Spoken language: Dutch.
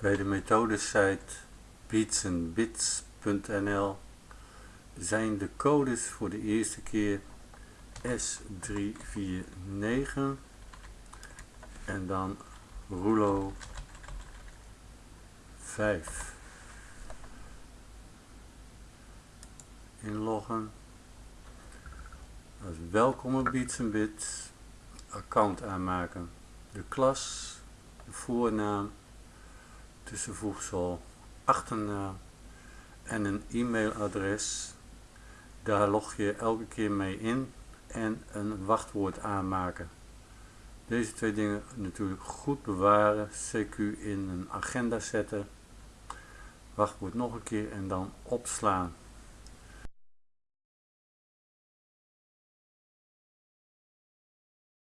Bij de methodesite beatsandbits.nl zijn de codes voor de eerste keer S349 en dan Rulo 5 inloggen. Als welkom op Beats account aanmaken. De klas de voornaam tussenvoegsel achternaam en een e-mailadres. Daar log je elke keer mee in en een wachtwoord aanmaken. Deze twee dingen natuurlijk goed bewaren CQ in een agenda zetten wachtwoord nog een keer en dan opslaan